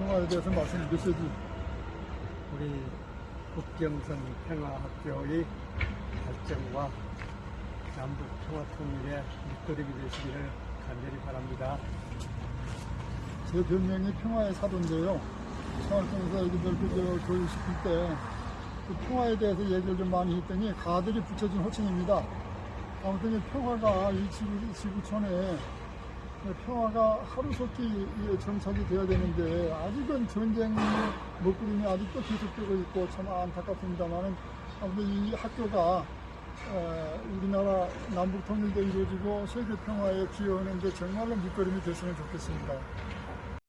평화에 대해서 말씀 주시지. 우리 국경선 평화학교의 발전과 남북 평화 통일의 밑거름이 되시기를 간절히 바랍니다. 제 별명이 평화의 사도인데요. 평화통에서 애기들 그 교육시킬 때, 그 평화에 대해서 얘기를 좀 많이 했더니 가들이 붙여준 호칭입니다. 아무튼 이 평화가 이 지구, 지구촌에 평화가 하루속히 이 정착이 되어야 되는데 아직은 전쟁 먹구름이 아직도 계속되고 있고 참 안타깝습니다만은 아무튼 이 학교가 어, 우리나라 남북 통일도 이루어지고 세계 평화에 기여하는 데 정말로 밑거름이 됐으면 좋겠습니다.